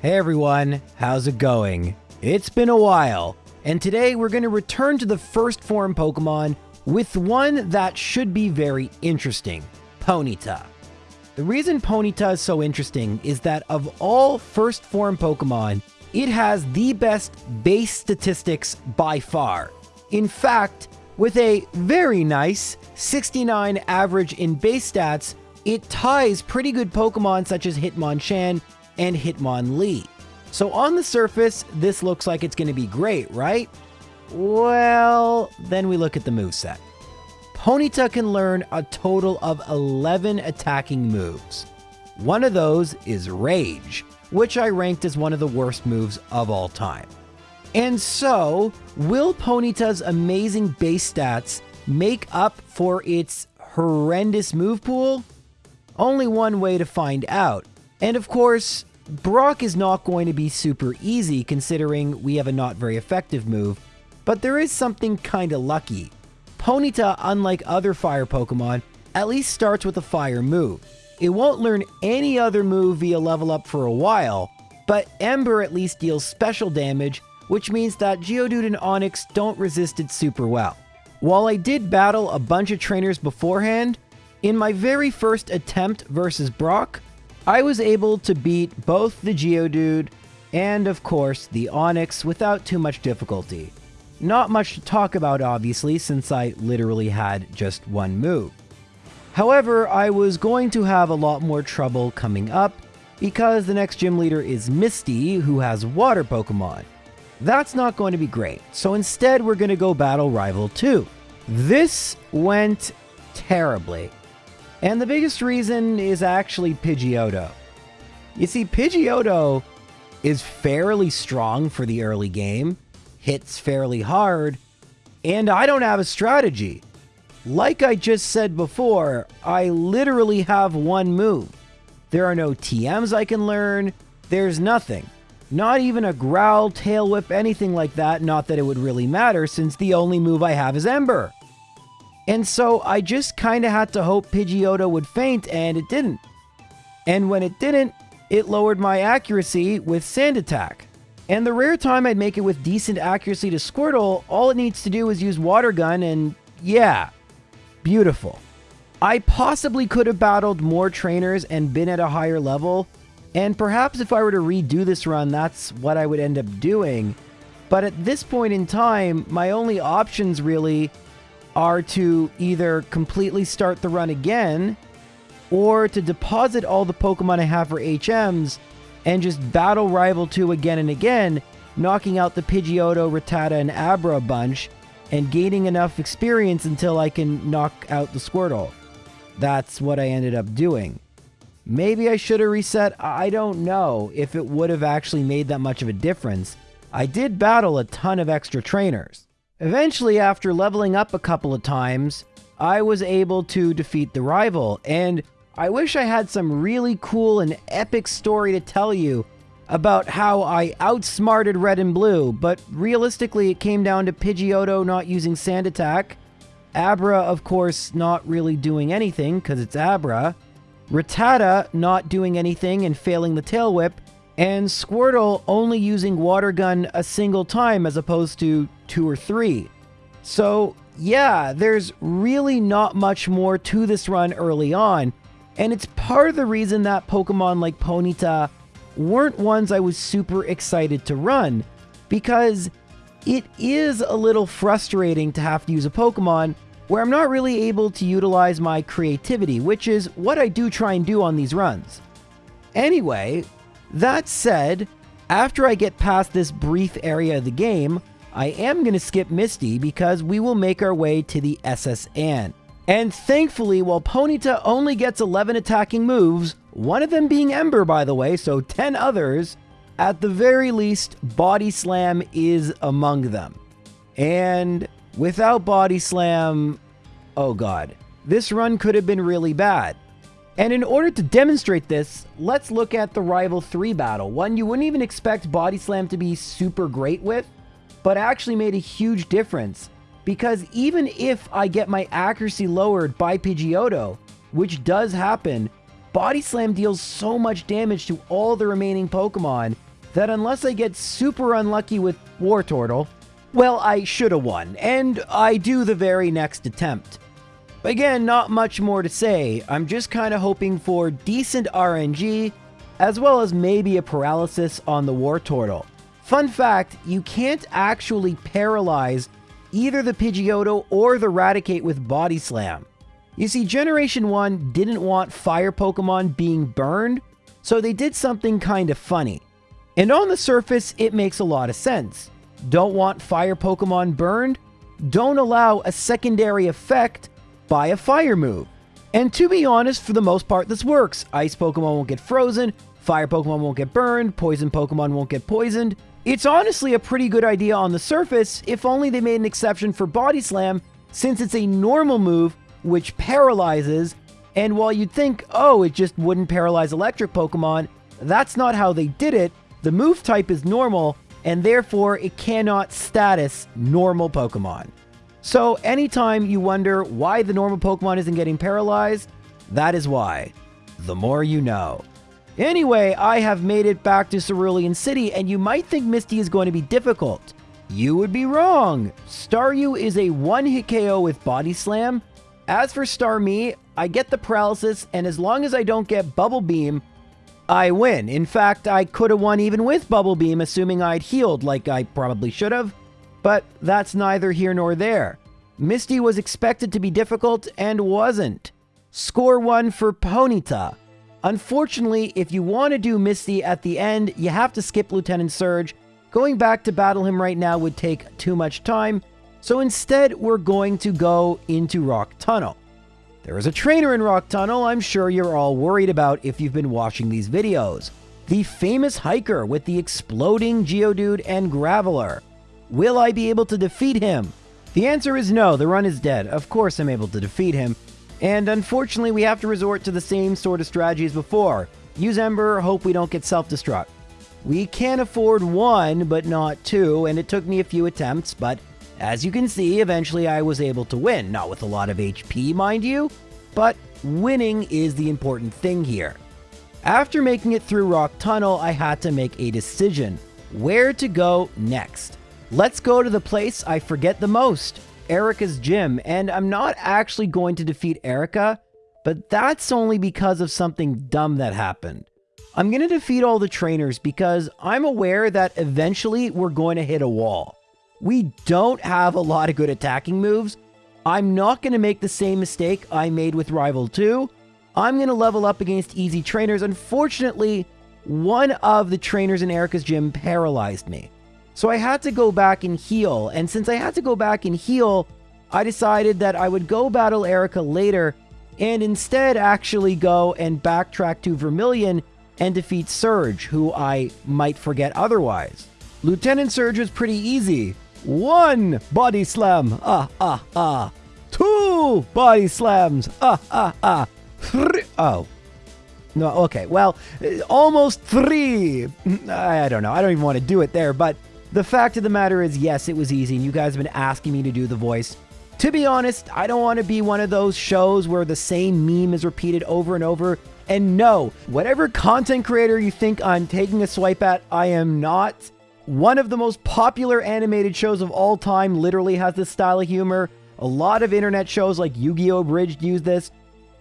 Hey everyone, how's it going? It's been a while, and today we're going to return to the first form Pokemon with one that should be very interesting, Ponyta. The reason Ponyta is so interesting is that of all first form Pokemon, it has the best base statistics by far. In fact, with a very nice 69 average in base stats, it ties pretty good Pokemon such as Hitmonchan and Hitmonlee. So on the surface, this looks like it's going to be great, right? Well, then we look at the moveset. Ponyta can learn a total of 11 attacking moves. One of those is Rage, which I ranked as one of the worst moves of all time. And so, will Ponyta's amazing base stats make up for its horrendous move pool? Only one way to find out. And of course, Brock is not going to be super easy considering we have a not very effective move, but there is something kinda lucky. Ponyta, unlike other fire Pokemon, at least starts with a fire move. It won't learn any other move via level up for a while, but Ember at least deals special damage, which means that Geodude and Onix don't resist it super well. While I did battle a bunch of trainers beforehand, in my very first attempt versus Brock, I was able to beat both the Geodude and, of course, the Onix without too much difficulty. Not much to talk about, obviously, since I literally had just one move. However, I was going to have a lot more trouble coming up because the next gym leader is Misty, who has water Pokemon. That's not going to be great, so instead we're going to go battle Rival 2. This went terribly. And the biggest reason is actually Pidgeotto. You see, Pidgeotto is fairly strong for the early game, hits fairly hard, and I don't have a strategy. Like I just said before, I literally have one move. There are no TMs I can learn, there's nothing. Not even a growl, tail whip, anything like that, not that it would really matter since the only move I have is Ember. And so I just kind of had to hope Pidgeotto would faint, and it didn't. And when it didn't, it lowered my accuracy with Sand Attack. And the rare time I'd make it with decent accuracy to Squirtle, all it needs to do is use Water Gun, and yeah, beautiful. I possibly could have battled more trainers and been at a higher level, and perhaps if I were to redo this run, that's what I would end up doing. But at this point in time, my only options really are to either completely start the run again or to deposit all the Pokemon I have for HMs and just battle Rival 2 again and again, knocking out the Pidgeotto, Rattata, and Abra bunch and gaining enough experience until I can knock out the Squirtle. That's what I ended up doing. Maybe I should have reset, I don't know if it would have actually made that much of a difference. I did battle a ton of extra trainers. Eventually, after leveling up a couple of times, I was able to defeat the rival, and I wish I had some really cool and epic story to tell you about how I outsmarted Red and Blue, but realistically it came down to Pidgeotto not using Sand Attack, Abra, of course, not really doing anything because it's Abra, Rattata not doing anything and failing the Tail Whip, and Squirtle only using Water Gun a single time as opposed to two or three. So, yeah, there's really not much more to this run early on, and it's part of the reason that Pokemon like Ponyta weren't ones I was super excited to run, because it is a little frustrating to have to use a Pokemon where I'm not really able to utilize my creativity, which is what I do try and do on these runs. Anyway, that said, after I get past this brief area of the game, I am going to skip Misty because we will make our way to the SS Anne. And thankfully, while Ponyta only gets 11 attacking moves, one of them being Ember by the way, so 10 others, at the very least, Body Slam is among them. And without Body Slam, oh god, this run could have been really bad. And in order to demonstrate this, let's look at the Rival 3 battle, one you wouldn't even expect Body Slam to be super great with, but actually made a huge difference. Because even if I get my accuracy lowered by Pidgeotto, which does happen, Body Slam deals so much damage to all the remaining Pokemon, that unless I get super unlucky with Wartortle, well, I should have won, and I do the very next attempt. Again, not much more to say. I'm just kind of hoping for decent RNG, as well as maybe a paralysis on the Wartortle. Fun fact, you can't actually paralyze either the Pidgeotto or the Raticate with Body Slam. You see, Generation 1 didn't want fire Pokemon being burned, so they did something kind of funny. And on the surface, it makes a lot of sense. Don't want fire Pokemon burned? Don't allow a secondary effect by a fire move. And to be honest, for the most part, this works. Ice Pokemon won't get frozen, fire Pokemon won't get burned, poison Pokemon won't get poisoned. It's honestly a pretty good idea on the surface, if only they made an exception for Body Slam, since it's a normal move which paralyzes, and while you'd think, oh, it just wouldn't paralyze electric Pokemon, that's not how they did it. The move type is normal, and therefore it cannot status normal Pokemon. So anytime you wonder why the normal Pokemon isn't getting paralyzed, that is why. The more you know. Anyway, I have made it back to Cerulean City, and you might think Misty is going to be difficult. You would be wrong. Staryu is a one-hit KO with Body Slam. As for Starmie, I get the paralysis, and as long as I don't get Bubble Beam, I win. In fact, I could have won even with Bubble Beam, assuming I'd healed like I probably should have. But that's neither here nor there. Misty was expected to be difficult and wasn't. Score one for Ponyta. Unfortunately, if you want to do Misty at the end, you have to skip Lieutenant Surge. Going back to battle him right now would take too much time, so instead we're going to go into Rock Tunnel. There is a trainer in Rock Tunnel I'm sure you're all worried about if you've been watching these videos. The famous hiker with the exploding Geodude and Graveler. Will I be able to defeat him? The answer is no, the run is dead. Of course I'm able to defeat him, and unfortunately, we have to resort to the same sort of strategy as before. Use Ember, hope we don't get self-destruct. We can afford one, but not two, and it took me a few attempts, but as you can see, eventually I was able to win. Not with a lot of HP, mind you, but winning is the important thing here. After making it through Rock Tunnel, I had to make a decision. Where to go next? Let's go to the place I forget the most. Erika's gym, and I'm not actually going to defeat Erica, but that's only because of something dumb that happened. I'm going to defeat all the trainers because I'm aware that eventually we're going to hit a wall. We don't have a lot of good attacking moves. I'm not going to make the same mistake I made with Rival 2. I'm going to level up against easy trainers. Unfortunately, one of the trainers in Erika's gym paralyzed me. So I had to go back and heal, and since I had to go back and heal, I decided that I would go battle Erika later and instead actually go and backtrack to Vermilion and defeat Surge, who I might forget otherwise. Lieutenant Surge was pretty easy. One body slam, ah, ah, ah. Two body slams, ah, ah, ah. Three, oh. No, okay, well, almost three. I don't know, I don't even want to do it there, but the fact of the matter is, yes, it was easy, and you guys have been asking me to do the voice. To be honest, I don't want to be one of those shows where the same meme is repeated over and over. And no, whatever content creator you think I'm taking a swipe at, I am not. One of the most popular animated shows of all time literally has this style of humor. A lot of internet shows like Yu-Gi-Oh! Abridged use this.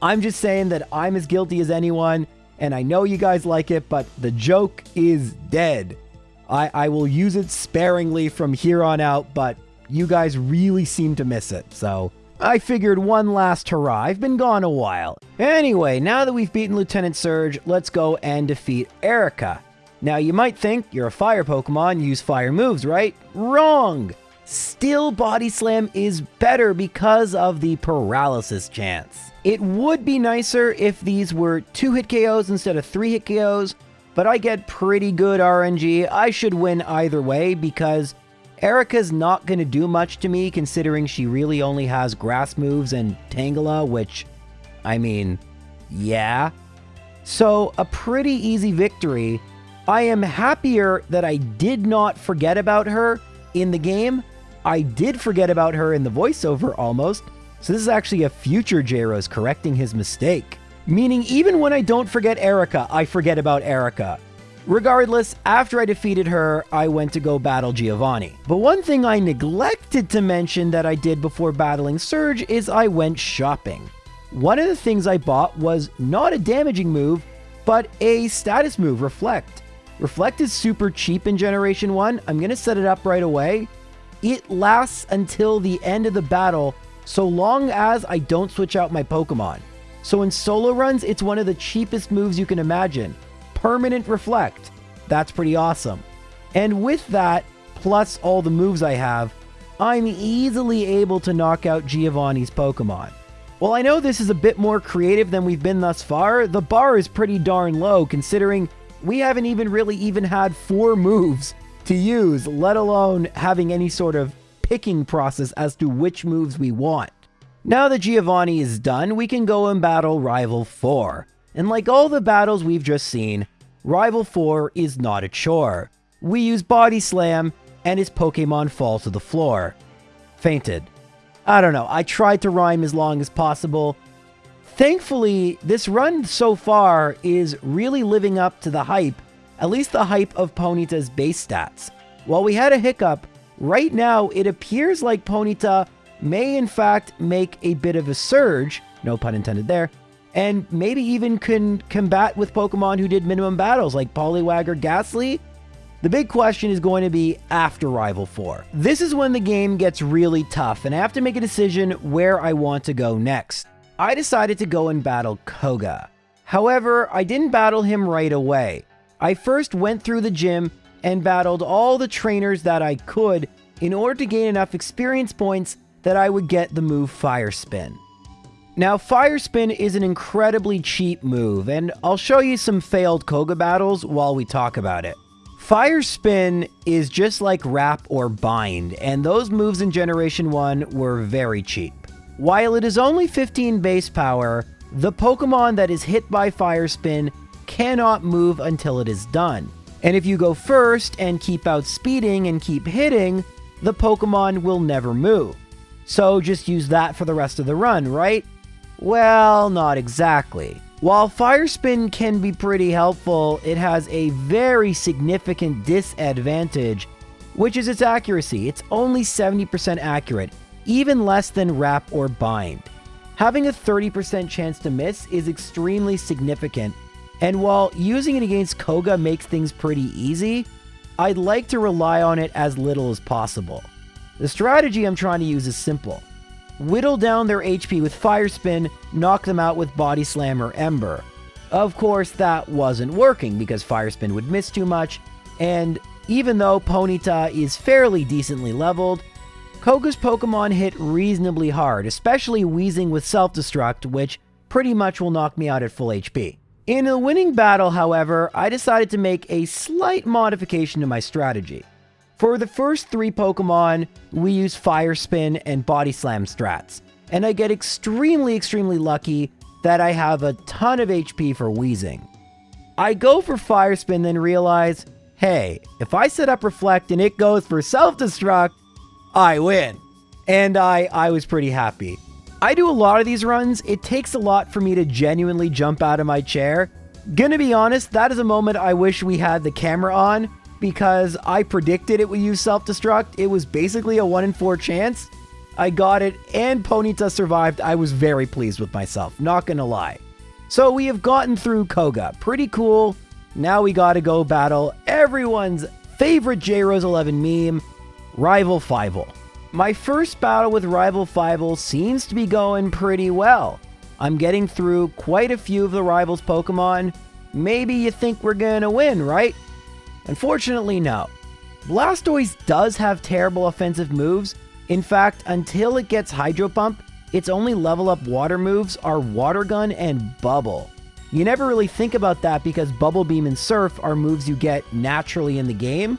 I'm just saying that I'm as guilty as anyone, and I know you guys like it, but the joke is dead. I, I will use it sparingly from here on out, but you guys really seem to miss it, so I figured one last hurrah. I've been gone a while. Anyway, now that we've beaten Lieutenant Surge, let's go and defeat Erika. Now, you might think you're a fire Pokemon, use fire moves, right? Wrong! Still Body Slam is better because of the paralysis chance. It would be nicer if these were 2-hit KOs instead of 3-hit KOs, but I get pretty good RNG. I should win either way because Erika's not going to do much to me considering she really only has grass moves and Tangela, which, I mean, yeah. So, a pretty easy victory. I am happier that I did not forget about her in the game. I did forget about her in the voiceover almost. So this is actually a future J-Rose correcting his mistake. Meaning even when I don't forget Erika, I forget about Erika. Regardless, after I defeated her, I went to go battle Giovanni. But one thing I neglected to mention that I did before battling Surge is I went shopping. One of the things I bought was not a damaging move, but a status move, Reflect. Reflect is super cheap in Generation 1. I'm going to set it up right away. It lasts until the end of the battle, so long as I don't switch out my Pokemon. So in solo runs, it's one of the cheapest moves you can imagine. Permanent Reflect. That's pretty awesome. And with that, plus all the moves I have, I'm easily able to knock out Giovanni's Pokemon. While I know this is a bit more creative than we've been thus far, the bar is pretty darn low considering we haven't even really even had four moves to use, let alone having any sort of picking process as to which moves we want. Now that Giovanni is done, we can go and battle Rival 4. And like all the battles we've just seen, Rival 4 is not a chore. We use Body Slam, and his Pokemon fall to the floor. Fainted. I don't know, I tried to rhyme as long as possible. Thankfully, this run so far is really living up to the hype, at least the hype of Ponyta's base stats. While we had a hiccup, right now it appears like Ponyta may in fact make a bit of a surge, no pun intended there, and maybe even can combat with Pokemon who did minimum battles like Poliwag or Gastly. The big question is going to be after Rival 4. This is when the game gets really tough, and I have to make a decision where I want to go next. I decided to go and battle Koga. However, I didn't battle him right away. I first went through the gym and battled all the trainers that I could in order to gain enough experience points that I would get the move Fire Spin. Now, Fire Spin is an incredibly cheap move, and I'll show you some failed Koga battles while we talk about it. Fire Spin is just like Wrap or Bind, and those moves in Generation 1 were very cheap. While it is only 15 base power, the Pokemon that is hit by Fire Spin cannot move until it is done. And if you go first and keep outspeeding and keep hitting, the Pokemon will never move. So just use that for the rest of the run, right? Well, not exactly. While Fire Spin can be pretty helpful, it has a very significant disadvantage, which is its accuracy. It's only 70% accurate, even less than Wrap or Bind. Having a 30% chance to miss is extremely significant, and while using it against Koga makes things pretty easy, I'd like to rely on it as little as possible. The strategy I'm trying to use is simple whittle down their HP with Fire Spin, knock them out with Body Slam or Ember. Of course, that wasn't working because Fire Spin would miss too much, and even though Ponyta is fairly decently leveled, Koga's Pokemon hit reasonably hard, especially Weezing with Self-Destruct, which pretty much will knock me out at full HP. In a winning battle, however, I decided to make a slight modification to my strategy. For the first three Pokemon, we use Fire Spin and Body Slam strats, and I get extremely, extremely lucky that I have a ton of HP for Weezing. I go for Fire Spin, then realize, hey, if I set up Reflect and it goes for Self-Destruct, I win. And I, I was pretty happy. I do a lot of these runs. It takes a lot for me to genuinely jump out of my chair. Gonna be honest, that is a moment I wish we had the camera on because I predicted it would use self-destruct. It was basically a 1 in 4 chance. I got it, and Ponyta survived. I was very pleased with myself, not gonna lie. So we have gotten through Koga. Pretty cool. Now we gotta go battle everyone's favorite J-Rose 11 meme, Rival Fivel. My first battle with Rival Fivel seems to be going pretty well. I'm getting through quite a few of the Rivals Pokemon. Maybe you think we're gonna win, right? Unfortunately, no. Blastoise does have terrible offensive moves. In fact, until it gets Hydro Pump, its only level up water moves are Water Gun and Bubble. You never really think about that because Bubble Beam and Surf are moves you get naturally in the game,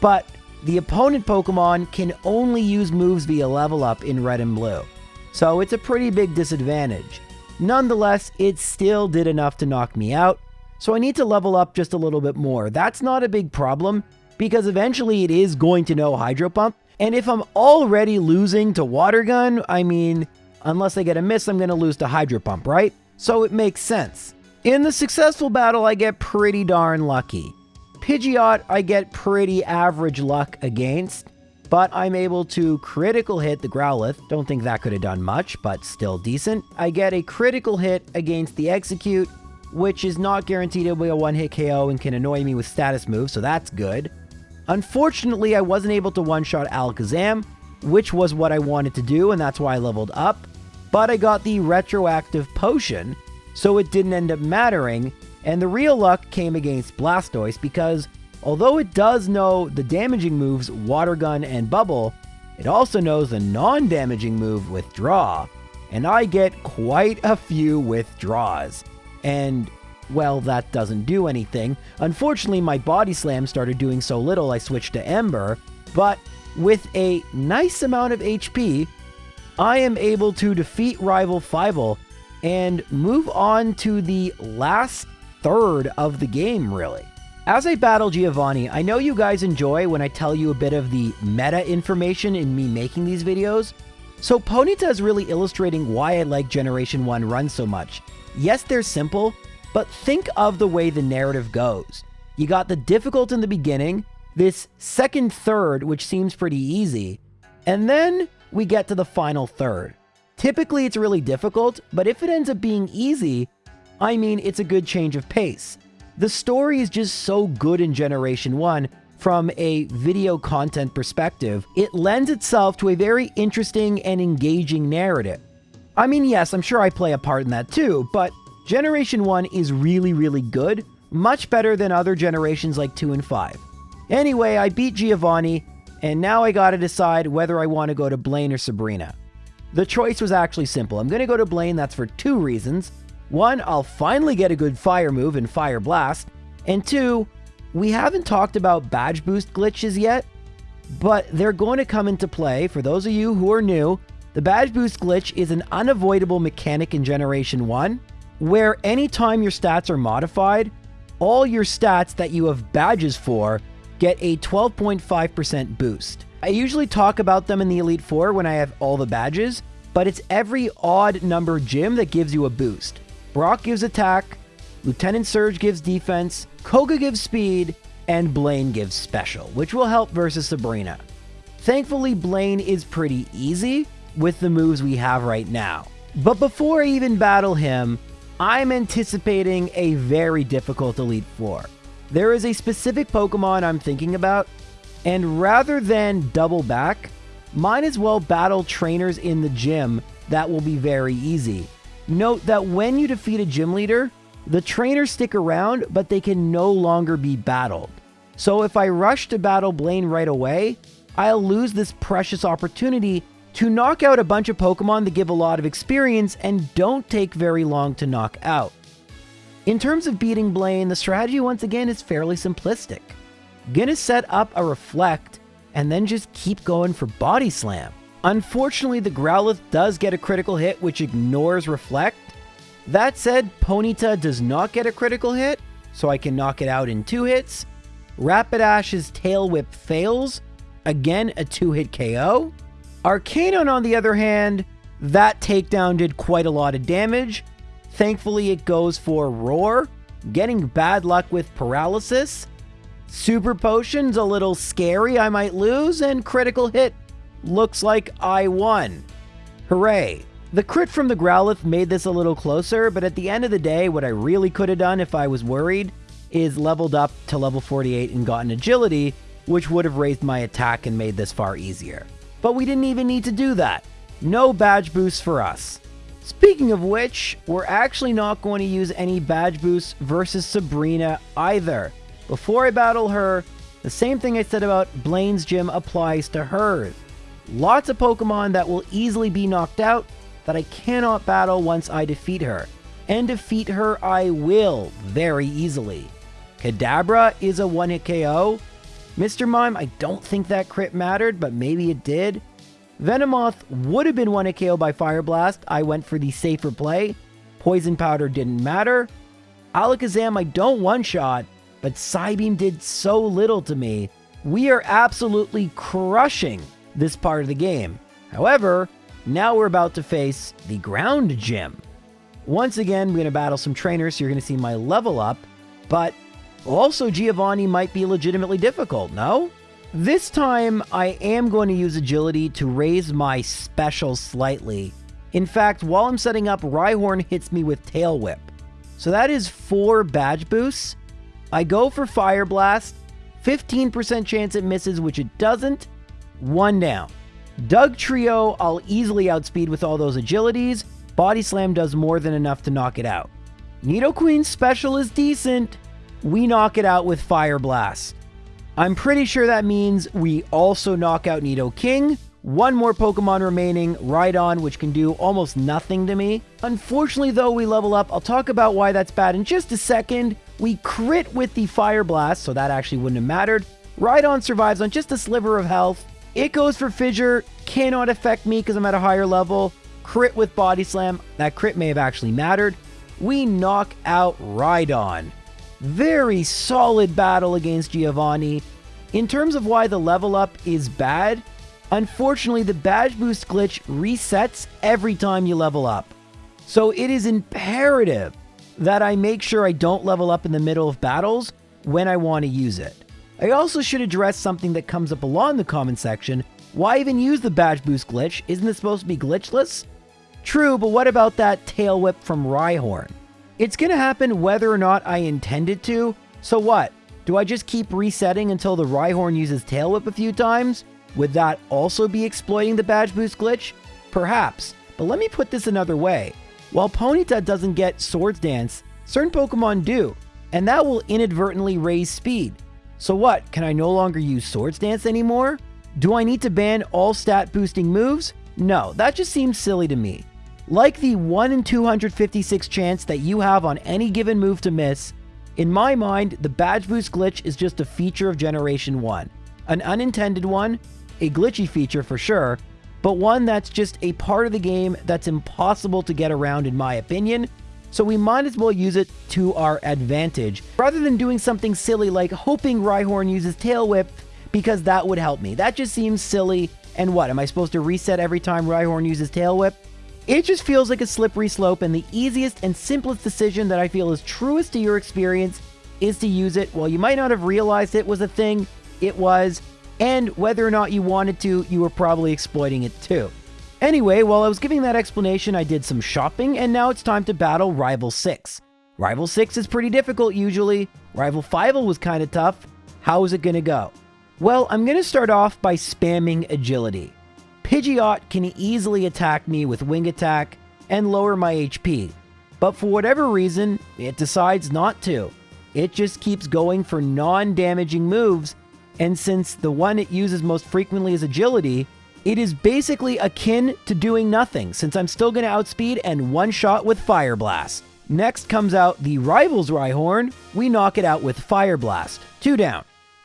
but the opponent Pokemon can only use moves via level up in Red and Blue, so it's a pretty big disadvantage. Nonetheless, it still did enough to knock me out, so I need to level up just a little bit more. That's not a big problem because eventually it is going to know Hydro Pump. And if I'm already losing to Water Gun, I mean, unless I get a miss, I'm going to lose to Hydro Pump, right? So it makes sense. In the successful battle, I get pretty darn lucky. Pidgeot I get pretty average luck against, but I'm able to critical hit the Growlithe. Don't think that could have done much, but still decent. I get a critical hit against the Exeggcute, which is not guaranteed to be a one-hit KO and can annoy me with status moves, so that's good. Unfortunately, I wasn't able to one-shot Alakazam, which was what I wanted to do, and that's why I leveled up. But I got the retroactive potion, so it didn't end up mattering, and the real luck came against Blastoise because although it does know the damaging moves Water Gun and Bubble, it also knows the non-damaging move Withdraw, and I get quite a few withdraws. And, well, that doesn't do anything. Unfortunately, my Body Slam started doing so little I switched to Ember, but with a nice amount of HP, I am able to defeat rival Fivel and move on to the last third of the game, really. As I battle Giovanni, I know you guys enjoy when I tell you a bit of the meta information in me making these videos, so Ponyta is really illustrating why I like Generation 1 runs so much. Yes, they're simple, but think of the way the narrative goes. You got the difficult in the beginning, this second third, which seems pretty easy, and then we get to the final third. Typically, it's really difficult, but if it ends up being easy, I mean, it's a good change of pace. The story is just so good in Generation 1 from a video content perspective, it lends itself to a very interesting and engaging narrative. I mean, yes, I'm sure I play a part in that too, but Generation 1 is really, really good, much better than other generations like 2 and 5. Anyway, I beat Giovanni, and now I gotta decide whether I want to go to Blaine or Sabrina. The choice was actually simple. I'm gonna go to Blaine, that's for two reasons. One, I'll finally get a good fire move in Fire Blast, and two, we haven't talked about badge boost glitches yet, but they're going to come into play. For those of you who are new, the badge boost glitch is an unavoidable mechanic in Generation 1, where anytime your stats are modified, all your stats that you have badges for get a 12.5% boost. I usually talk about them in the Elite Four when I have all the badges, but it's every odd number gym that gives you a boost. Brock gives attack, Lieutenant Surge gives defense, Koga gives speed, and Blaine gives special, which will help versus Sabrina. Thankfully, Blaine is pretty easy with the moves we have right now. But before I even battle him, I'm anticipating a very difficult Elite Four. There is a specific Pokemon I'm thinking about, and rather than double back, might as well battle trainers in the gym that will be very easy. Note that when you defeat a gym leader, the trainers stick around, but they can no longer be battled. So if I rush to battle Blaine right away, I'll lose this precious opportunity to knock out a bunch of Pokemon that give a lot of experience and don't take very long to knock out. In terms of beating Blaine, the strategy once again is fairly simplistic. Gonna set up a Reflect and then just keep going for Body Slam. Unfortunately, the Growlithe does get a critical hit which ignores Reflect, that said, Ponyta does not get a critical hit, so I can knock it out in two hits. Rapidash's Tail Whip fails, again a two-hit KO. Arcanine, on the other hand, that takedown did quite a lot of damage. Thankfully, it goes for Roar, getting bad luck with Paralysis. Super Potion's a little scary, I might lose, and critical hit looks like I won. Hooray! The crit from the Growlithe made this a little closer, but at the end of the day, what I really could have done if I was worried is leveled up to level 48 and gotten agility, which would have raised my attack and made this far easier. But we didn't even need to do that. No badge boosts for us. Speaking of which, we're actually not going to use any badge boosts versus Sabrina either. Before I battle her, the same thing I said about Blaine's gym applies to hers. Lots of Pokemon that will easily be knocked out that I cannot battle once I defeat her. And defeat her I will very easily. Kadabra is a one-hit KO. Mr. Mime, I don't think that crit mattered, but maybe it did. Venomoth would have been one-hit KO by Fire Blast. I went for the safer play. Poison Powder didn't matter. Alakazam I don't one-shot, but Psybeam did so little to me. We are absolutely crushing this part of the game. However, now we're about to face the ground gym. Once again, we're going to battle some trainers, so you're going to see my level up, but Also, Giovanni might be legitimately difficult, no? This time, I am going to use agility to raise my special slightly. In fact, while I'm setting up, Rhyhorn hits me with Tail Whip. So that is four badge boosts. I go for Fire Blast, 15% chance it misses, which it doesn't. One down. Dugtrio, I'll easily outspeed with all those agilities. Body Slam does more than enough to knock it out. Nidoqueen's special is decent. We knock it out with Fire Blast. I'm pretty sure that means we also knock out Nidoking. One more Pokemon remaining, Rhydon, which can do almost nothing to me. Unfortunately, though, we level up. I'll talk about why that's bad in just a second. We crit with the Fire Blast, so that actually wouldn't have mattered. Rhydon survives on just a sliver of health. It goes for Fissure, cannot affect me because I'm at a higher level. Crit with Body Slam, that crit may have actually mattered. We knock out Rhydon. Very solid battle against Giovanni. In terms of why the level up is bad, unfortunately the badge boost glitch resets every time you level up. So it is imperative that I make sure I don't level up in the middle of battles when I want to use it. I also should address something that comes up a lot in the comment section. Why even use the badge boost glitch? Isn't it supposed to be glitchless? True, but what about that tail whip from Rhyhorn? It's gonna happen whether or not I intend it to, so what? Do I just keep resetting until the Rhyhorn uses tail whip a few times? Would that also be exploiting the badge boost glitch? Perhaps, but let me put this another way. While Ponyta doesn't get Swords Dance, certain Pokemon do, and that will inadvertently raise speed. So what, can I no longer use Swords Dance anymore? Do I need to ban all stat boosting moves? No, that just seems silly to me. Like the 1 in 256 chance that you have on any given move to miss, in my mind, the badge boost glitch is just a feature of Generation 1. An unintended one, a glitchy feature for sure, but one that's just a part of the game that's impossible to get around in my opinion, so we might as well use it to our advantage, rather than doing something silly like hoping Rhyhorn uses Tail Whip, because that would help me. That just seems silly, and what, am I supposed to reset every time Rhyhorn uses Tail Whip? It just feels like a slippery slope, and the easiest and simplest decision that I feel is truest to your experience is to use it. While you might not have realized it was a thing, it was, and whether or not you wanted to, you were probably exploiting it too. Anyway, while I was giving that explanation, I did some shopping, and now it's time to battle Rival 6. Rival 6 is pretty difficult usually. Rival 5 was kind of tough. How is it to go? Well, I'm to start off by spamming Agility. Pidgeot can easily attack me with Wing Attack and lower my HP, but for whatever reason, it decides not to. It just keeps going for non-damaging moves, and since the one it uses most frequently is Agility, it is basically akin to doing nothing, since I'm still going to outspeed and one-shot with Fire Blast. Next comes out the Rivals Rhyhorn. We knock it out with Fire Blast. Two down.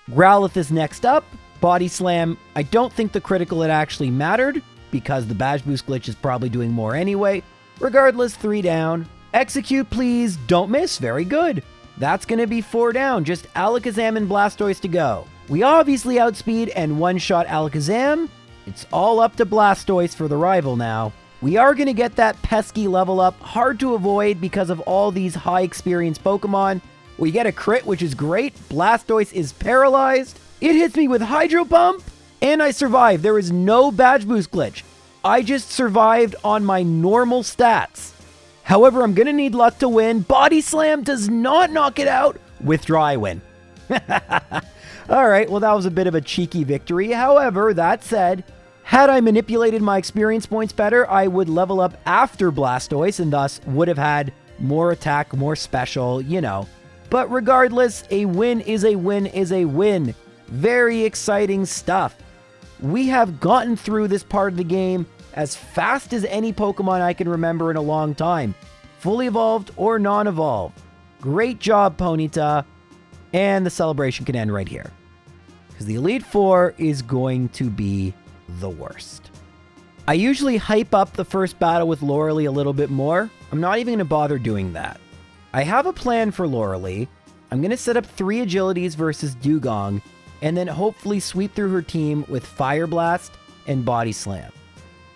Growlithe is next up. Body Slam. I don't think the critical it actually mattered, because the Badge Boost glitch is probably doing more anyway. Regardless, three down. Exeggcute, please. Don't miss. Very good. That's going to be four down. Just Alakazam and Blastoise to go. We obviously outspeed and one-shot Alakazam. It's all up to Blastoise for the rival now. We are going to get that pesky level up, hard to avoid because of all these high experience Pokemon. We get a crit, which is great. Blastoise is paralyzed. It hits me with Hydro Pump, and I survive. There is no badge boost glitch. I just survived on my normal stats. However, I'm going to need luck to win. Body Slam does not knock it out. Withdraw, I win. All right, well, that was a bit of a cheeky victory. However, that said, had I manipulated my experience points better, I would level up after Blastoise and thus would have had more attack, more special, you know. But regardless, a win is a win is a win. Very exciting stuff. We have gotten through this part of the game as fast as any Pokemon I can remember in a long time. Fully evolved or non-evolved. Great job, Ponyta. And the celebration can end right here. Because the Elite Four is going to be the worst. I usually hype up the first battle with Lorelei a little bit more. I'm not even going to bother doing that. I have a plan for Lorelei. I'm going to set up three agilities versus Dewgong, and then hopefully sweep through her team with Fire Blast and Body Slam.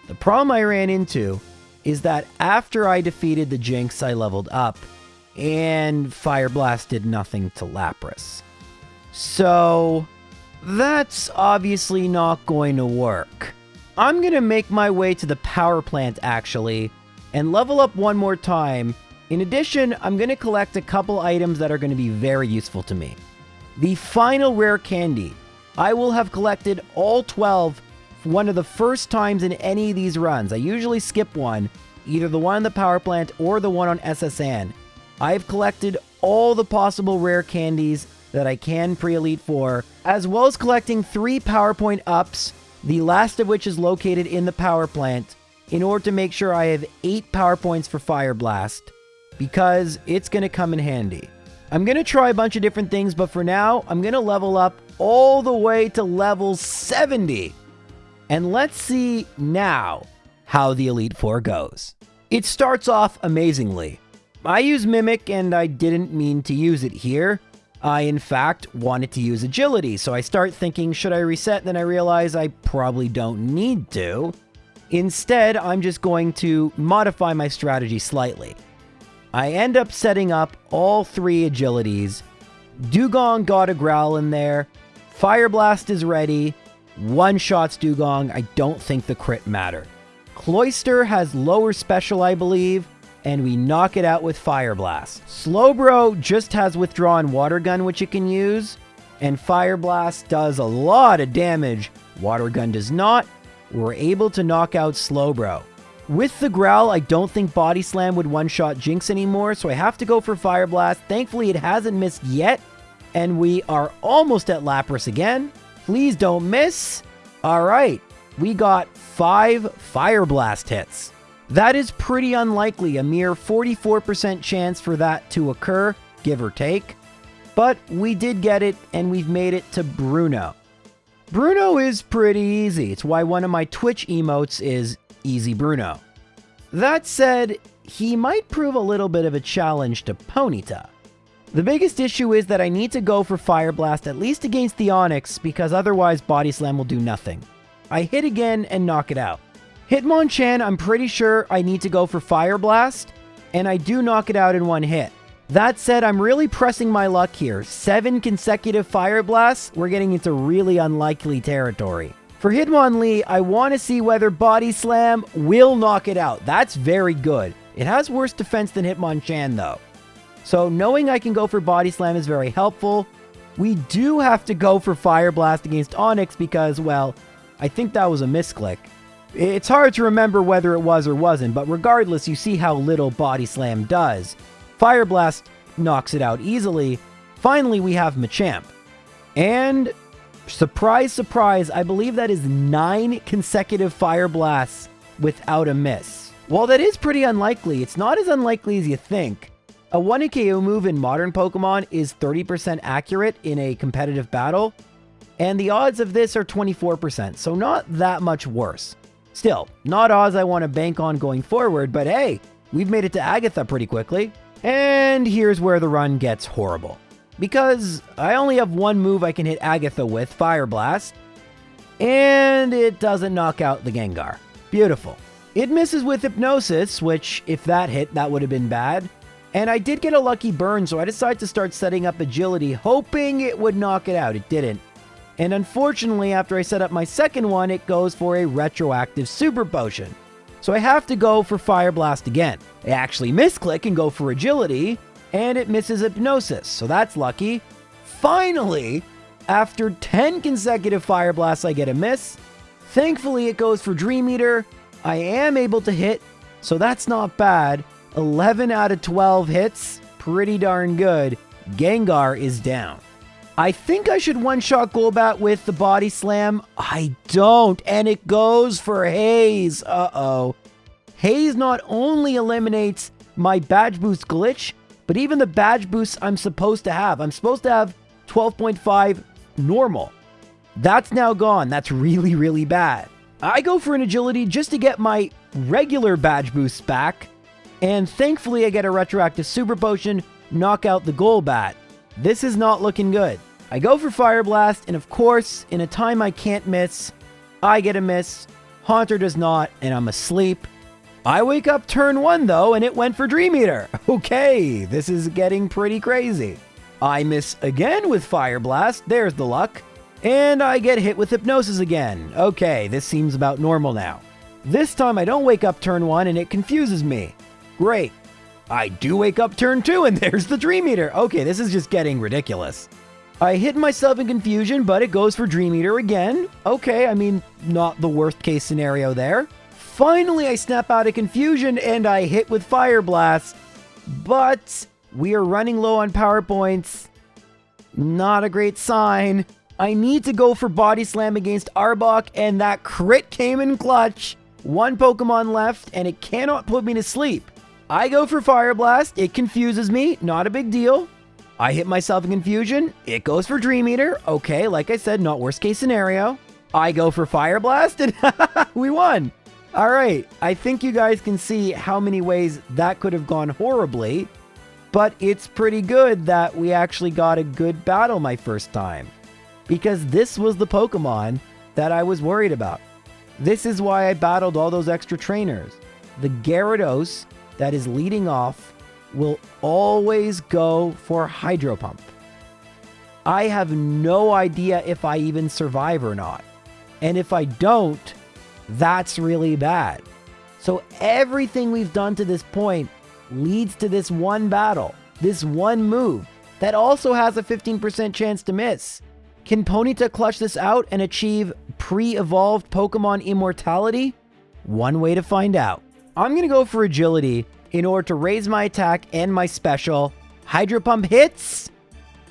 The problem I ran into is that after I defeated the Jynx I leveled up, and Fire Blast did nothing to Lapras. So, that's obviously not going to work. I'm going to make my way to the power plant actually, and level up one more time. In addition, I'm going to collect a couple items that are going to be very useful to me. The final rare candy. I will have collected all 12 one of the first times in any of these runs. I usually skip one, either the one on the power plant or the one on SS Anne. I've collected all the possible rare candies that I can pre-Elite Four, as well as collecting three PowerPoint ups, the last of which is located in the power plant, in order to make sure I have eight PowerPoints for Fire Blast, because it's going to come in handy. I'm going to try a bunch of different things, but for now, I'm going to level up all the way to level 70. And let's see now how the Elite Four goes. It starts off amazingly. I use Mimic and I didn't mean to use it here. I, in fact, wanted to use Agility, so I start thinking, should I reset? Then I realize I probably don't need to. Instead, I'm just going to modify my strategy slightly. I end up setting up all three Agilities. Dewgong got a Growl in there. Fire Blast is ready. One shots Dewgong. I don't think the crit mattered. Cloyster has lower special, I believe, and we knock it out with Fire Blast. Slowbro just has Withdrawn Water Gun, which it can use, and Fire Blast does a lot of damage. Water Gun does not. We're able to knock out Slowbro. With the Growl, I don't think Body Slam would one-shot Jynx anymore, so I have to go for Fire Blast. Thankfully, it hasn't missed yet, and we are almost at Lapras again. Please don't miss. All right, we got five Fire Blast hits. That is pretty unlikely, a mere 44% chance for that to occur, give or take. But we did get it, and we've made it to Bruno. Bruno is pretty easy. It's why one of my Twitch emotes is Easy Bruno. That said, he might prove a little bit of a challenge to Ponyta. The biggest issue is that I need to go for Fire Blast at least against the Onix because otherwise Body Slam will do nothing. I hit again and knock it out. Hitmonchan, I'm pretty sure I need to go for Fire Blast, and I do knock it out in one hit. That said, I'm really pressing my luck here. Seven consecutive Fire Blasts, we're getting into really unlikely territory. For Hitmonlee, I want to see whether Body Slam will knock it out. That's very good. It has worse defense than Hitmonchan, though. So knowing I can go for Body Slam is very helpful. We do have to go for Fire Blast against Onix because, well, I think that was a misclick. It's hard to remember whether it was or wasn't, but regardless, you see how little Body Slam does. Fire Blast knocks it out easily. Finally, we have Machamp. And, surprise, surprise, I believe that is nine consecutive Fire Blasts without a miss. While that is pretty unlikely, it's not as unlikely as you think. A 1 KO move in modern Pokemon is 30% accurate in a competitive battle, and the odds of this are 24%, so not that much worse. Still, not odds I want to bank on going forward, but hey, we've made it to Agatha pretty quickly. And here's where the run gets horrible. Because I only have one move I can hit Agatha with, Fire Blast, and it doesn't knock out the Gengar. Beautiful. It misses with Hypnosis, which, if that hit, that would have been bad. And I did get a lucky burn, so I decided to start setting up agility, hoping it would knock it out. It didn't. And unfortunately, after I set up my second one, it goes for a retroactive super potion. So I have to go for Fire Blast again. I actually misclick and go for agility, and it misses hypnosis, so that's lucky. Finally, after 10 consecutive Fire Blasts, I get a miss. Thankfully, it goes for Dream Eater. I am able to hit, so that's not bad. 11 out of 12 hits, pretty darn good. Gengar is down. I think I should one-shot Golbat with the Body Slam. I don't, and it goes for Haze. Uh-oh. Haze not only eliminates my Badge Boost glitch, but even the Badge boosts I'm supposed to have. I'm supposed to have 12.5 normal. That's now gone. That's really, really bad. I go for an agility just to get my regular Badge Boosts back, and thankfully I get a retroactive super potion, knock out the Golbat. This is not looking good. I go for Fire Blast, and of course, in a time I can't miss, I get a miss, Haunter does not, and I'm asleep. I wake up turn one though, and it went for Dream Eater. Okay, this is getting pretty crazy. I miss again with Fire Blast. There's the luck. And I get hit with Hypnosis again. Okay, this seems about normal now. This time I don't wake up turn one and it confuses me. Great. I do wake up turn two and there's the Dream Eater. Okay, this is just getting ridiculous. I hit myself in confusion, but it goes for Dream Eater again. Okay, I mean, not the worst case scenario there. Finally, I snap out of confusion and I hit with Fire Blast. But we are running low on power points. Not a great sign. I need to go for Body Slam against Arbok, and that crit came in clutch. One Pokemon left, and it cannot put me to sleep. I go for Fire Blast. It confuses me. Not a big deal. I hit myself in confusion. It goes for Dream Eater. Okay, like I said, not worst case scenario. I go for Fire Blast, and we won. All right, I think you guys can see how many ways that could have gone horribly, but it's pretty good that we actually got a good battle my first time because this was the Pokemon that I was worried about. This is why I battled all those extra trainers. The Gyarados that is leading off will always go for Hydro Pump. I have no idea if I even survive or not. And if I don't, that's really bad. So everything we've done to this point leads to this one battle, this one move that also has a 15% chance to miss. Can Ponyta clutch this out and achieve pre-evolved Pokemon immortality? One way to find out. I'm going to go for agility in order to raise my attack and my special. Hydro Pump hits?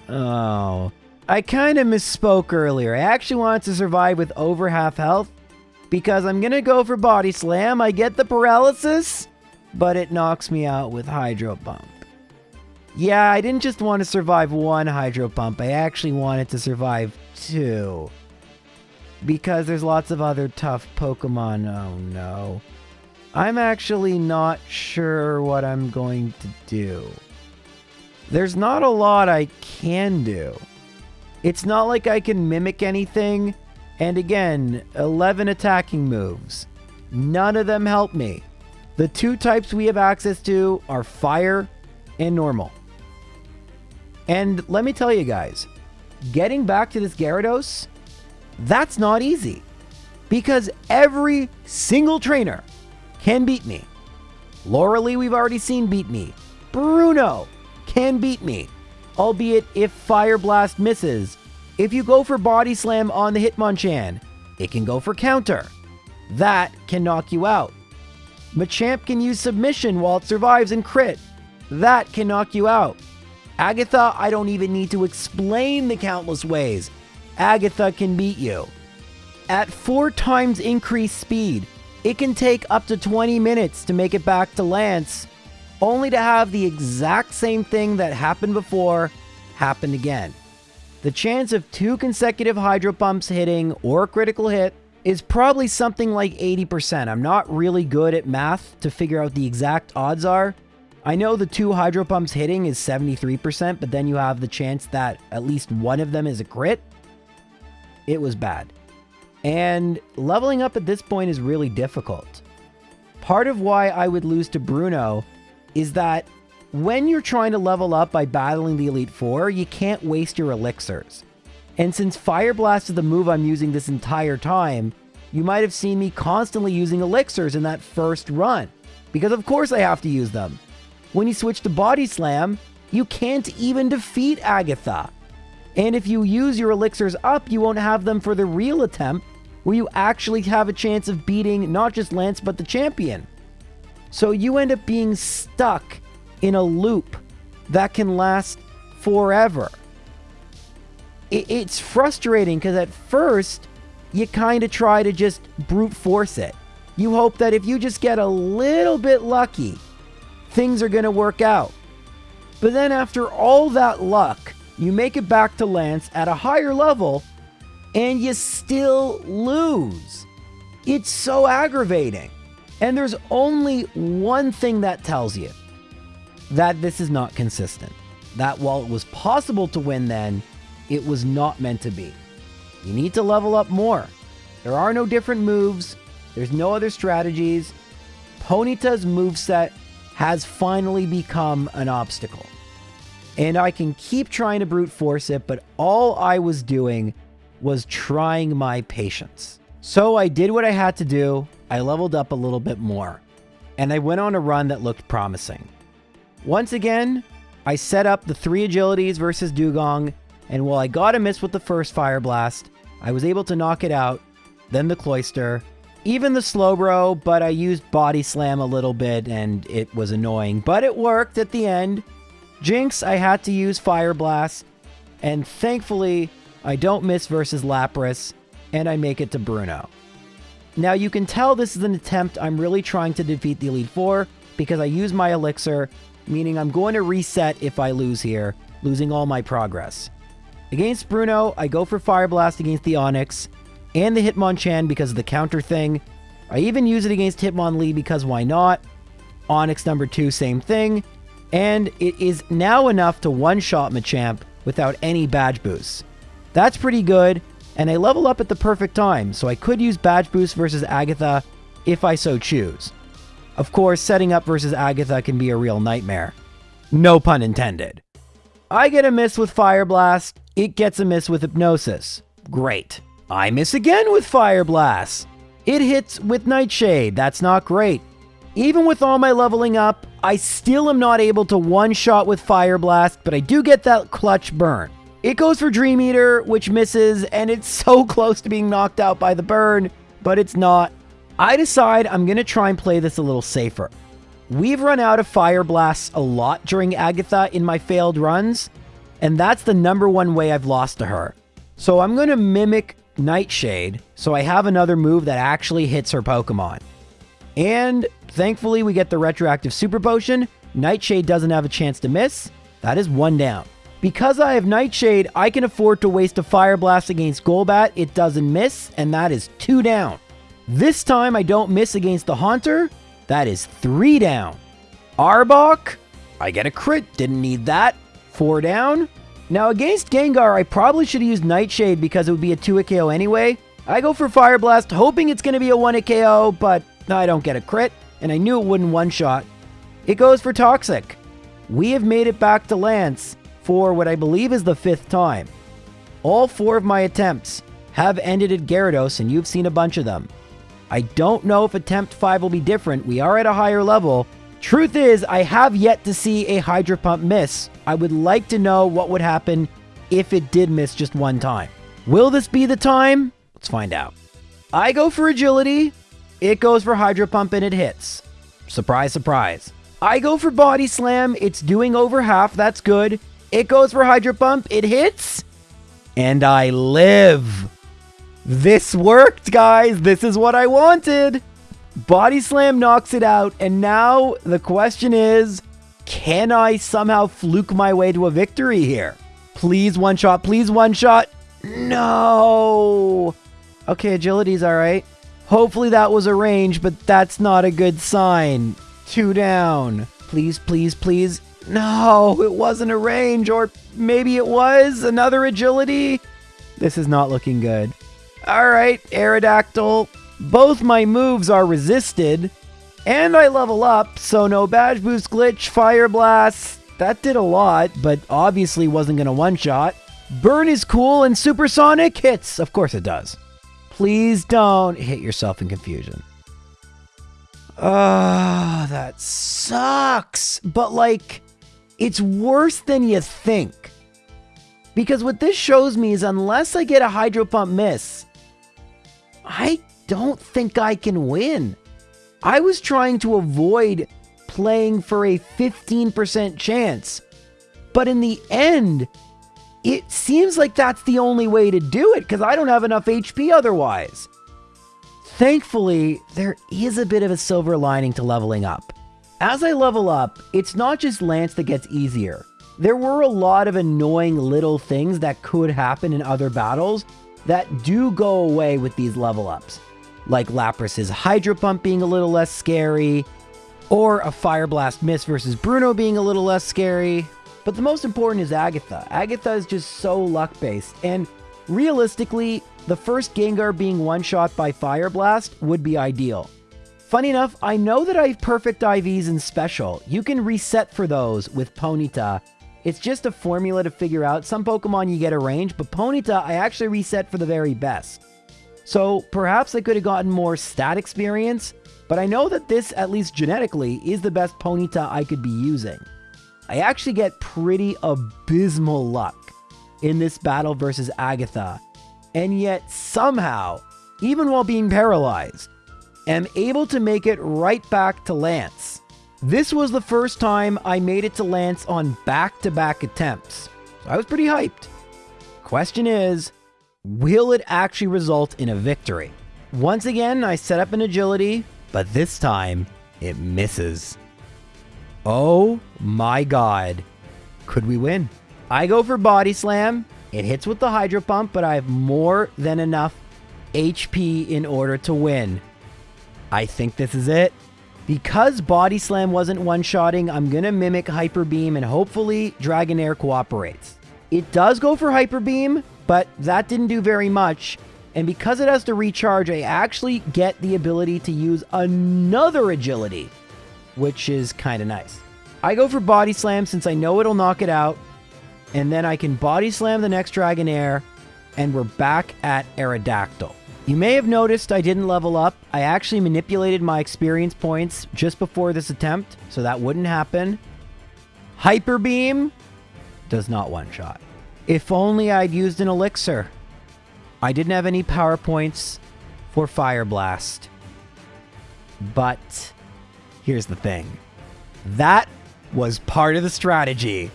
Oh, I kind of misspoke earlier. I actually wanted to survive with over half health because I'm going to go for Body Slam. I get the paralysis, but it knocks me out with Hydro Pump. Yeah, I didn't just want to survive one hydro pump. I actually wanted to survive two. Because there's lots of other tough Pokemon. Oh no. I'm actually not sure what I'm going to do. There's not a lot I can do. It's not like I can mimic anything. And again, 11 attacking moves. None of them help me. The two types we have access to are fire and normal. And let me tell you guys, getting back to this Gyarados, that's not easy. Because every single trainer can beat me. Lorelei, we've already seen beat me. Bruno can beat me, albeit if Fire Blast misses. If you go for Body Slam on the Hitmonchan, it can go for counter. That can knock you out. Machamp can use Submission while it survives and crit. That can knock you out. Agatha, I don't even need to explain the countless ways. Agatha can beat you. At four times increased speed, it can take up to 20 minutes to make it back to Lance, only to have the exact same thing that happened before happen again. The chance of two consecutive Hydro Pumps hitting or a critical hit is probably something like 80%. I'm not really good at math to figure out the exact odds are, I know the two hydro pumps hitting is 73%, but then you have the chance that at least one of them is a crit. It was bad. And leveling up at this point is really difficult. Part of why I would lose to Bruno is that when you're trying to level up by battling the Elite Four, you can't waste your elixirs. And since Fire Blast is the move I'm using this entire time, you might have seen me constantly using elixirs in that first run. Because of course I have to use them. When you switch to Body Slam, you can't even defeat Agatha. And if you use your elixirs up, you won't have them for the real attempt, where you actually have a chance of beating not just Lance, but the champion. So you end up being stuck in a loop that can last forever. It's frustrating because at first, you kind of try to just brute force it. You hope that if you just get a little bit lucky, things are going to work out. But then after all that luck, you make it back to Lance at a higher level and you still lose. It's so aggravating. And there's only one thing that tells you that this is not consistent. That while it was possible to win then, it was not meant to be. You need to level up more. There are no different moves, there's no other strategies. Ponyta's moveset has finally become an obstacle. And I can keep trying to brute force it, but all I was doing was trying my patience. So I did what I had to do. I leveled up a little bit more. And I went on a run that looked promising. Once again, I set up the three agilities versus Dewgong, and while I got a miss with the first Fire Blast, I was able to knock it out, then the Cloyster, even the Slowbro, but I used Body Slam a little bit and it was annoying, but it worked at the end. Jynx, I had to use Fire Blast, and thankfully, I don't miss versus Lapras, and I make it to Bruno. Now you can tell this is an attempt I'm really trying to defeat the Elite Four, because I use my Elixir, meaning I'm going to reset if I lose here, losing all my progress. Against Bruno, I go for Fire Blast against the Onix, and the Hitmonchan because of the counter thing. I even use it against Hitmonlee because why not? Onix number 2, same thing. And it is now enough to one-shot Machamp without any badge boosts. That's pretty good, and I level up at the perfect time, so I could use badge boost versus Agatha if I so choose. Of course, setting up versus Agatha can be a real nightmare. No pun intended. I get a miss with Fire Blast, it gets a miss with Hypnosis. Great. I miss again with Fire Blast. It hits with Nightshade, that's not great. Even with all my leveling up, I still am not able to one-shot with Fire Blast, but I do get that clutch burn. It goes for Dream Eater, which misses, and it's so close to being knocked out by the burn, but it's not. I decide I'm going to try and play this a little safer. We've run out of Fire Blasts a lot during Agatha in my failed runs, and that's the number one way I've lost to her. So I'm going to mimic Nightshade, so I have another move that actually hits her Pokemon. And thankfully, we get the retroactive Super Potion. Nightshade doesn't have a chance to miss. That is one down. Because I have Nightshade, I can afford to waste a Fire Blast against Golbat. It doesn't miss, and that is two down. This time, I don't miss against the Haunter. That is three down. Arbok, I get a crit. Didn't need that. Four down. Now against Gengar, I probably should have used Nightshade because it would be a 2-hit KO anyway. I go for Fire Blast, hoping it's going to be a 1-hit KO, but I don't get a crit, and I knew it wouldn't one-shot. It goes for Toxic. We have made it back to Lance for what I believe is the fifth time. All four of my attempts have ended at Gyarados, and you've seen a bunch of them. I don't know if attempt 5 will be different. We are at a higher level, Truth is, I have yet to see a Hydro Pump miss. I would like to know what would happen if it did miss just one time. Will this be the time? Let's find out. I go for Agility. It goes for Hydro Pump and it hits. Surprise, surprise. I go for Body Slam. It's doing over half. That's good. It goes for Hydro Pump. It hits. And I live. This worked, guys. This is what I wanted. Body Slam knocks it out, and now the question is, can I somehow fluke my way to a victory here? Please one shot, please one shot. No. Okay, agility's all right. Hopefully that was a range, but that's not a good sign. Two down. Please, please, please. No, it wasn't a range, or maybe it was another agility. This is not looking good. All right, Aerodactyl, both my moves are resisted, and I level up, so no badge boost glitch, fire blast. That did a lot, but obviously wasn't going to one-shot. Burn is cool, and supersonic hits. Of course it does. Please don't hit yourself in confusion. Ah, oh, that sucks. But like, it's worse than you think. Because what this shows me is unless I get a Hydro Pump miss, I don't think I can win. I was trying to avoid playing for a 15% chance. But in the end, it seems like that's the only way to do it because I don't have enough HP otherwise. Thankfully, there is a bit of a silver lining to leveling up. As I level up, it's not just Lance that gets easier. There were a lot of annoying little things that could happen in other battles that do go away with these level ups like Lapras's Hydro Pump being a little less scary, or a Fire Blast miss versus Bruno being a little less scary. But the most important is Agatha. Agatha is just so luck based, and realistically, the first Gengar being one shot by Fire Blast would be ideal. Funny enough, I know that I have perfect IVs in special. You can reset for those with Ponyta. It's just a formula to figure out. Some Pokemon you get a range, but Ponyta I actually reset for the very best. So perhaps I could have gotten more stat experience, but I know that this, at least genetically, is the best Ponyta I could be using. I actually get pretty abysmal luck in this battle versus Agatha, and yet somehow, even while being paralyzed, am able to make it right back to Lance. This was the first time I made it to Lance on back-to-back attempts. So I was pretty hyped. Question is, will it actually result in a victory? Once again, I set up an agility, but this time it misses. Oh my god. Could we win? I go for Body Slam. It hits with the Hydro Pump, but I have more than enough HP in order to win. I think this is it. Because Body Slam wasn't one-shotting, I'm going to mimic Hyper Beam and hopefully Dragonair cooperates. It does go for Hyper Beam, but that didn't do very much. And because it has to recharge, I actually get the ability to use another agility, which is kind of nice. I go for Body Slam since I know it'll knock it out. And then I can Body Slam the next Dragonair, and we're back at Aerodactyl. You may have noticed I didn't level up. I actually manipulated my experience points just before this attempt, so that wouldn't happen. Hyper Beam does not one-shot. If only I'd used an elixir. I didn't have any power points for Fire Blast. But here's the thing. That was part of the strategy.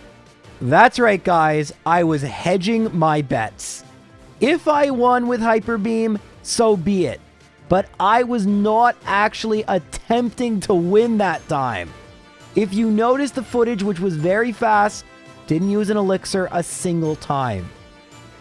That's right, guys. I was hedging my bets. If I won with Hyper Beam, so be it. But I was not actually attempting to win that time. If you notice the footage, which was very fast, didn't use an elixir a single time.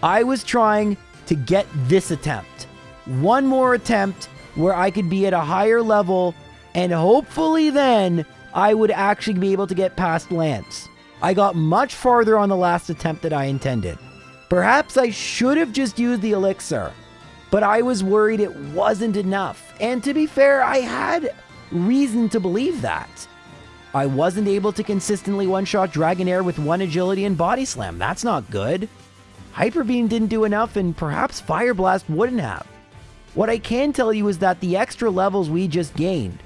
I was trying to get this attempt. One more attempt where I could be at a higher level, and hopefully then I would actually be able to get past Lance. I got much farther on the last attempt that I intended. Perhaps I should have just used the elixir but I was worried it wasn't enough. And to be fair, I had reason to believe that. I wasn't able to consistently one-shot Dragonair with one agility and body slam. That's not good. Hyper Beam didn't do enough and perhaps Fire Blast wouldn't have. What I can tell you is that the extra levels we just gained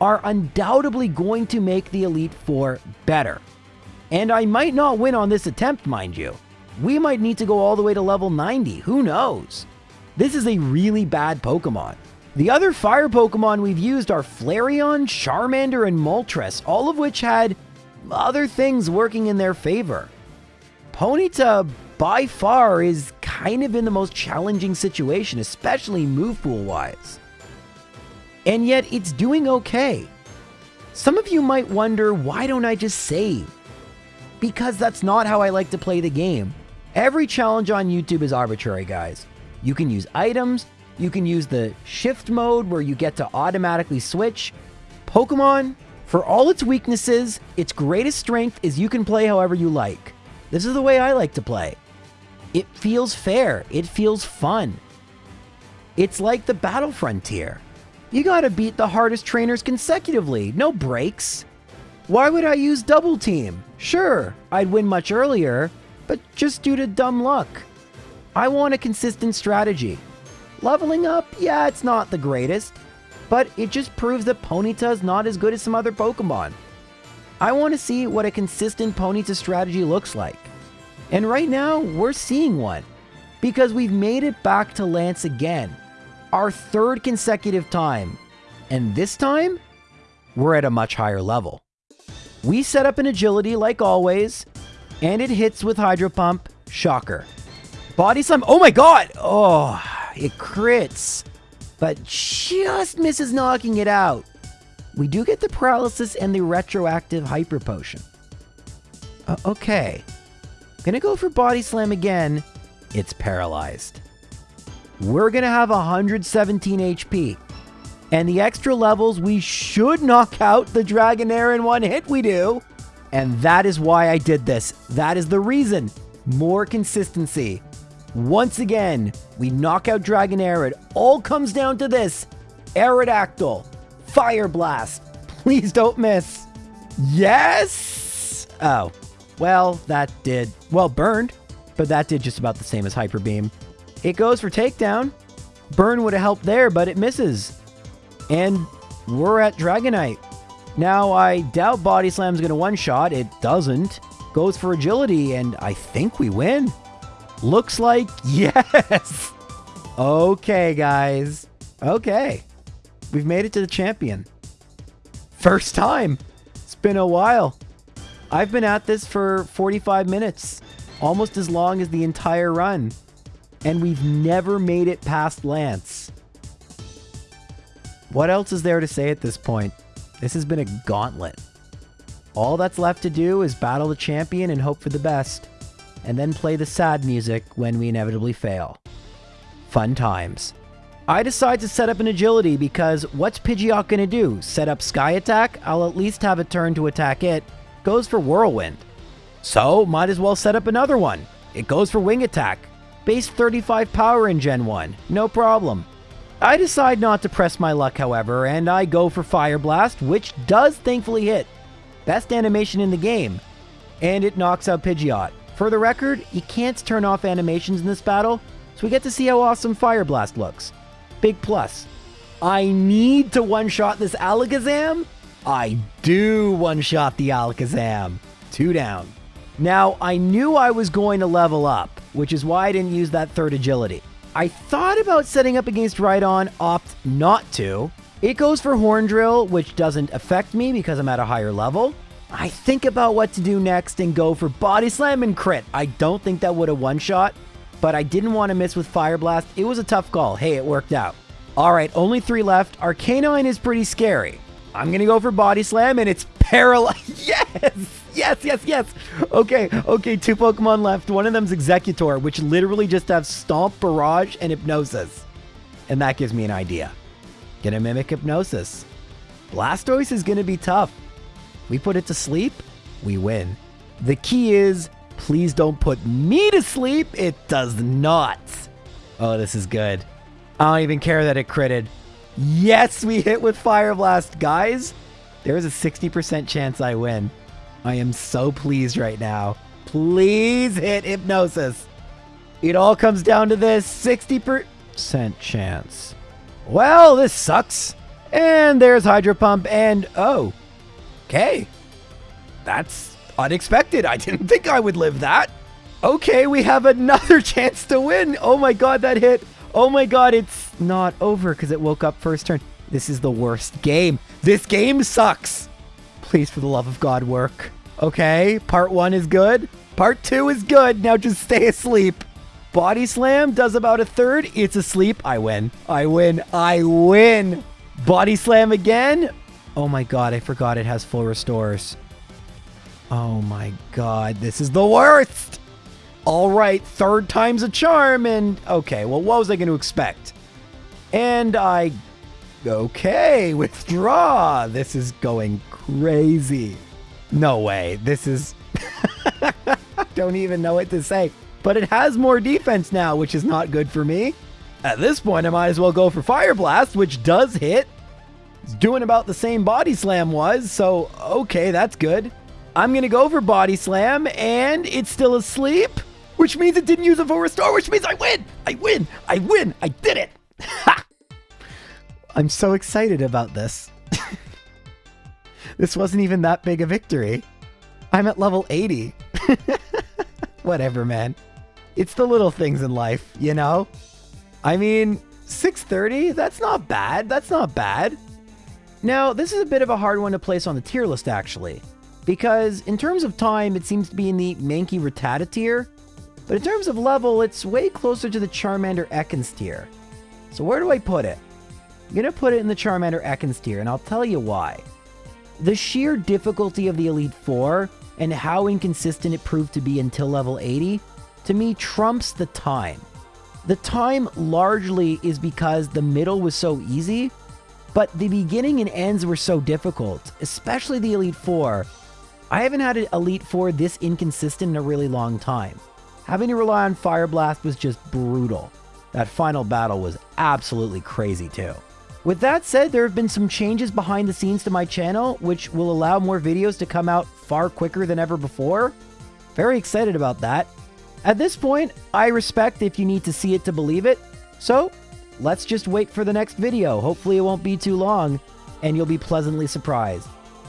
are undoubtedly going to make the Elite Four better. And I might not win on this attempt, mind you. We might need to go all the way to level 90, who knows? This is a really bad Pokemon. The other fire Pokemon we've used are Flareon, Charmander, and Moltres, all of which had other things working in their favor. Ponyta, by far, is kind of in the most challenging situation, especially move pool wise. And yet, it's doing okay. Some of you might wonder, why don't I just save? Because that's not how I like to play the game. Every challenge on YouTube is arbitrary, guys. You can use items, you can use the shift mode where you get to automatically switch. Pokemon, for all its weaknesses, its greatest strength is you can play however you like. This is the way I like to play. It feels fair, it feels fun. It's like the Battle Frontier. You gotta beat the hardest trainers consecutively, no breaks. Why would I use Double Team? Sure, I'd win much earlier, but just due to dumb luck. I want a consistent strategy. Leveling up, yeah, it's not the greatest, but it just proves that Ponyta is not as good as some other Pokemon. I want to see what a consistent Ponyta strategy looks like. And right now, we're seeing one. Because we've made it back to Lance again. Our third consecutive time. And this time, we're at a much higher level. We set up an agility like always, and it hits with Hydro Pump, shocker. Body slam. Oh my god. Oh, it crits. But just misses knocking it out. We do get the paralysis and the retroactive hyper potion. Uh, okay. Gonna go for body slam again. It's paralyzed. We're gonna have 117 HP. And the extra levels, we should knock out the Dragonair in one hit, we do. And that is why I did this. That is the reason. More consistency. Once again, we knock out Dragonair. It all comes down to this. Aerodactyl. Fire Blast. Please don't miss. Yes! Oh, well, that did, well, burned, but that did just about the same as Hyper Beam. It goes for takedown. Burn would have helped there, but it misses. And we're at Dragonite. Now, I doubt Body Slam's going to one-shot. It doesn't. Goes for agility, and I think we win. Looks like yes. okay, guys. Okay. We've made it to the champion. First time. It's been a while. I've been at this for 45 minutes, almost as long as the entire run. And we've never made it past Lance. What else is there to say at this point? This has been a gauntlet. All that's left to do is battle the champion and hope for the best, and then play the sad music when we inevitably fail. Fun times. I decide to set up an agility because what's Pidgeot gonna do? Set up Sky Attack? I'll at least have a turn to attack it. Goes for Whirlwind. So, might as well set up another one. It goes for Wing Attack. Base 35 power in Gen 1. No problem. I decide not to press my luck, however, and I go for Fire Blast, which does thankfully hit. Best animation in the game. And it knocks out Pidgeot. For the record, you can't turn off animations in this battle, so we get to see how awesome Fire Blast looks. Big plus. I need to one-shot this Alakazam? I do one-shot the Alakazam. Two down. Now, I knew I was going to level up, which is why I didn't use that third agility. I thought about setting up against Rhydon, opt not to. It goes for Horn Drill, which doesn't affect me because I'm at a higher level. I think about what to do next and go for Body Slam and Crit. I don't think that would have one-shot, but I didn't want to miss with Fire Blast. It was a tough call. Hey, it worked out. All right, only three left. Arcanine is pretty scary. I'm going to go for Body Slam, and it's paralyzed. yes! Yes, yes, yes. Okay, okay, two Pokemon left. One of them's Exeggutor, which literally just have Stomp, Barrage, and Hypnosis. And that gives me an idea. Gonna mimic Hypnosis. Blastoise is gonna be tough. We put it to sleep, we win. The key is, please don't put me to sleep. It does not. Oh, this is good. I don't even care that it critted. Yes, we hit with Fire Blast. Guys, there is a 60% chance I win. I am so pleased right now. Please hit Hypnosis. It all comes down to this 60% chance. Well, this sucks. And there's Hydro Pump and oh, okay. That's unexpected. I didn't think I would live that. Okay, we have another chance to win. Oh my god, that hit. Oh my god, it's not over because it woke up first turn. This is the worst game. This game sucks. Please, for the love of God, work. Okay, part one is good. Part two is good. Now just stay asleep. Body Slam does about a third. It's asleep. I win. I win. I win. Body Slam again. Oh my god, I forgot it has full restores. Oh my god, this is the worst. All right, third time's a charm, and okay, well, what was I going to expect? And I Okay, withdraw. This is going crazy. No way. This is... don't even know what to say. But it has more defense now, which is not good for me. At this point, I might as well go for Fire Blast, which does hit. Doing about the same Body Slam was, so okay, that's good. I'm to go for Body Slam, and it's still asleep, which means it didn't use a full restore, which means I win! I win! I win! I did it! Ha! I'm so excited about this. this wasn't even that big a victory. I'm at level 80. Whatever, man. It's the little things in life, you know? I mean, 630? That's not bad. That's not bad. Now, this is a bit of a hard one to place on the tier list, actually. Because in terms of time, it seems to be in the Mankey Rattata tier. But in terms of level, it's way closer to the Charmander Ekans tier. So where do I put it? I'm going to put it in the Charmander Ekans tier, and I'll tell you why. The sheer difficulty of the Elite Four and how inconsistent it proved to be until level 80, to me trumps the time. The time largely is because the middle was so easy, but the beginning and ends were so difficult, especially the Elite Four. I haven't had an Elite Four this inconsistent in a really long time. Having to rely on Fire Blast was just brutal. That final battle was absolutely crazy too. With that said, there have been some changes behind the scenes to my channel, which will allow more videos to come out far quicker than ever before. Very excited about that. At this point, I respect if you need to see it to believe it, so let's just wait for the next video. Hopefully it won't be too long, and you'll be pleasantly surprised.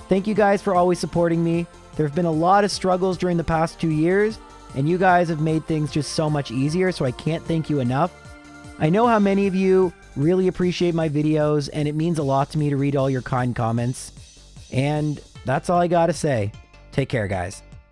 Thank you guys for always supporting me. There have been a lot of struggles during the past two years, and you guys have made things just so much easier, so I can't thank you enough. I know how many of you really appreciate my videos, and it means a lot to me to read all your kind comments. And that's all I gotta say. Take care, guys.